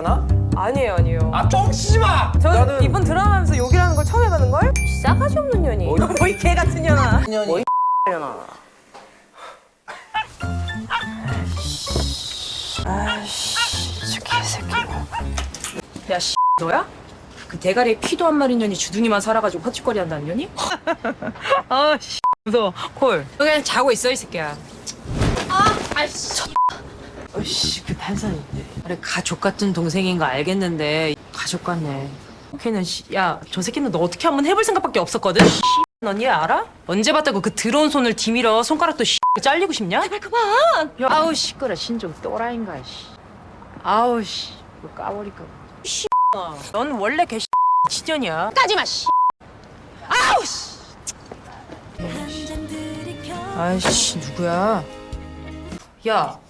않아? 아니에요, 아니에요. 아 뻥치지 마! 저 나는 이번 드라마 하면서 욕이라는 걸 처음 해보는 걸? 싸가지 없는 년이. 뭐, 뭐이 개 같은 년아. 뭐이 년아. 아이씨, 저 개새끼. 야, 씨, 너야? 그 대가리에 피도 한 마리 년이 주둥이만 살아가지고 헛짓거리 한다는 년이? 아, 씨, 무서워. 콜. 너 그냥 자고 있어, 이 새끼야. 어이씨 그 판사님 그래 가족 같은 동생인 거 알겠는데 가족 같네 걔는 야저 새끼는 너 어떻게 한번 해볼 생각밖에 없었거든 넌얘 알아? 언제 봤다고 그 더러운 손을 디밀어 손가락도 잘리고 싶냐? 제발 그만 야, 아우 시끄러 신종 또라이인가 씨. 아우 씨 이거 까버릴까 씨. 넌 원래 개 치년이야 까지마 씨 아우 씨 아이씨 누구야 야,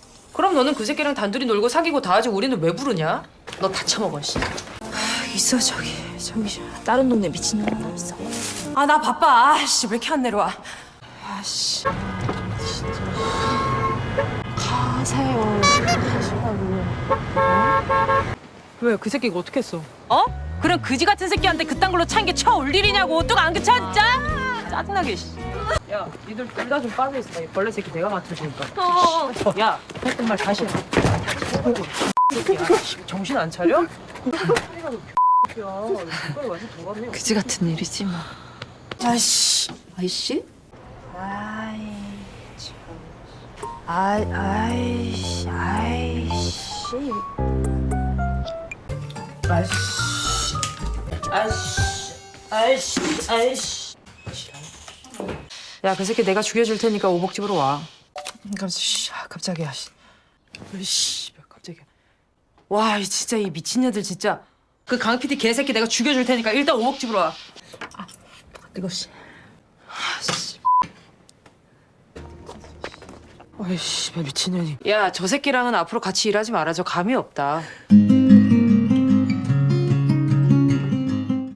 그럼 너는 그 새끼랑 단둘이 놀고 사귀고 다 하지 우리는 왜 부르냐? 너다 처먹어, 씨. 아, 있어 저기 저기 다른 동네 하나 있어. 아 나 바빠. 아씨 왜 이렇게 안 내려와? 아씨 진짜. 가세요. 가시라고. 왜그 새끼가 어떻게 했어? 어? 그럼 그지 같은 새끼한테 그딴 걸로 찬 게 쳐 올 일이냐고 뚝 안 그쳐 진짜? 짜증나게 씨. 야, 니들 둘 다 좀 빠져 있어. 이 벌레 새끼 내가 맡을 테니까. 야, 했던 말 다시 해. 정신 안 차려? 그지 같은 일이지 뭐. 아이씨. 아이씨? 아이, 참. 아이, 아이씨, 아이씨. 아이씨. 아이씨. 아이씨. 아이씨. 야, 그 새끼 내가 죽여줄 테니까 오복집으로 와. 깜짝, 아. 씨, 깜짝이야. 와, 이 진짜 이 미친년들 진짜. 그 강 PD 개새끼 내가 죽여줄 테니까 일단 오복집으로 와. 아, 뜨거 씨. 아이씨, 미친년이. 야, 저 새끼랑은 앞으로 같이 일하지 말아. 저 감이 없다.